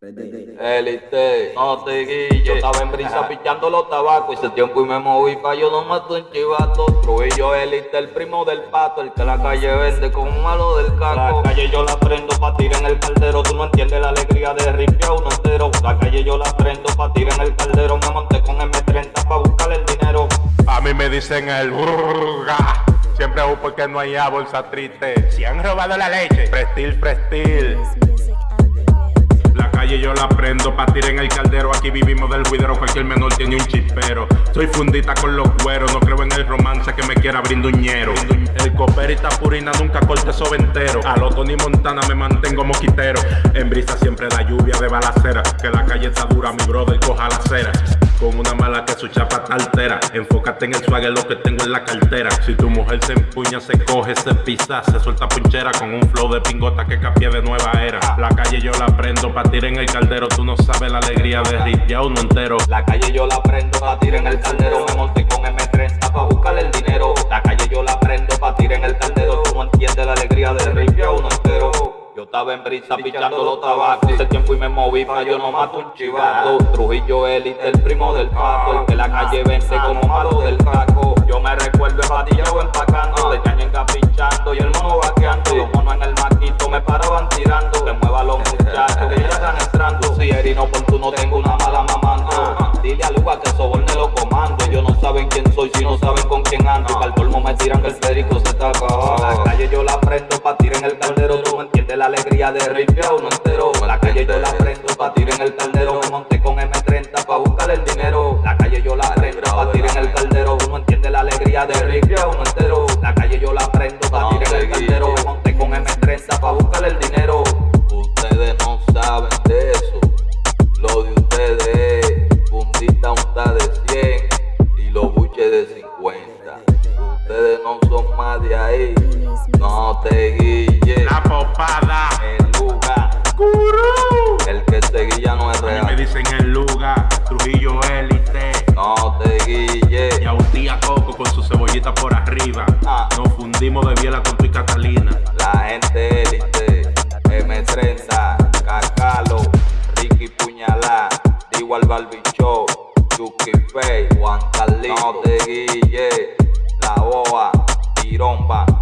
Élite, no te guilles. Yo estaba en brisa pichando los tabacos. Hice tiempo y me moví pa' yo no mato un chivato. Trujillo élite, el primo del pato. El que la calle vende con un malo del caco. La calle yo la prendo pa' tirar en el caldero. Tú no entiendes la alegría de ripia uno entero. La calle yo la prendo pa' tirar en el caldero. Me monté con M30 pa' buscar el dinero. A mí me dicen el burga. Siempre hago porque no hay bolsa triste. Si han robado la leche, prestil, prestil. La calle yo la prendo, pa' tirar en el caldero. Aquí vivimos del juidero, cualquier menor tiene un chispero. Soy fundita con los cueros, no creo en el romance que me quiera brinduñero. El coperita purina nunca corte eso entero. A lo Tony Montana me mantengo moquitero. En brisa siempre da lluvia de balacera. Que la calle está dura, mi brother coja la cera. Con una mala que su chapa altera. Enfócate en el swagger, lo que tengo en la cartera. Si tu mujer se empuña, se coge, se pisa, se suelta punchera con un flow de pingota que capie de nueva era. La calle yo la prendo pa' tirar en el caldero. Tú no sabes la alegría de ripiar uno entero. La calle yo la prendo pa' tirar en el caldero. Me monté con M30 pa' buscar estaba en brisa pichando los tabacos. Hace tiempo y me moví pa' yo no mato un chivato. Trujillo élite, el primo del pato. El que la calle vence como malo del caco. Yo me recuerdo empatillado empacando. De ñañenga pinchando y el mono vaqueando. Los monos en el maquito me paraban tirando. Que mueva los muchachos que ya están entrando. Si eres inoportuno tengo una mala mamando. Dile a Luga que soborne los comandos. Ellos no saben quién soy si no saben con quién ando. Al colmo me tiran que el perico se está acabando. La calle yo la prendo pa' tirar en el de ripia uno entero. La calle yo la prendo pa' tirar en el caldero. Me monté con M30 pa' buscar el dinero. La calle yo la prendo pa' tirar en el caldero. Uno entiende la alegría de ripia uno entero. La calle yo la prendo pa' tirar en el caldero. Me monté con M30 pa' buscar el dinero. Ustedes no saben de eso. Lo de ustedes es fundita unta de 100 y los buches de 50. Ustedes no son más de ahí. No te guilles. El Luga. Gurú. El que te guía no es real. A me dicen el Luga, Trujillo élite. No te guille. Y autía Coco con su cebollita por arriba. Ah. Nos fundimos de biela con tu y Catalina. La gente élite. M30, Cacalo, Ricky Puñalá, Igual Barbicho, Chucky Fey, Juan Carlito. No te guille. La boa, Tiromba.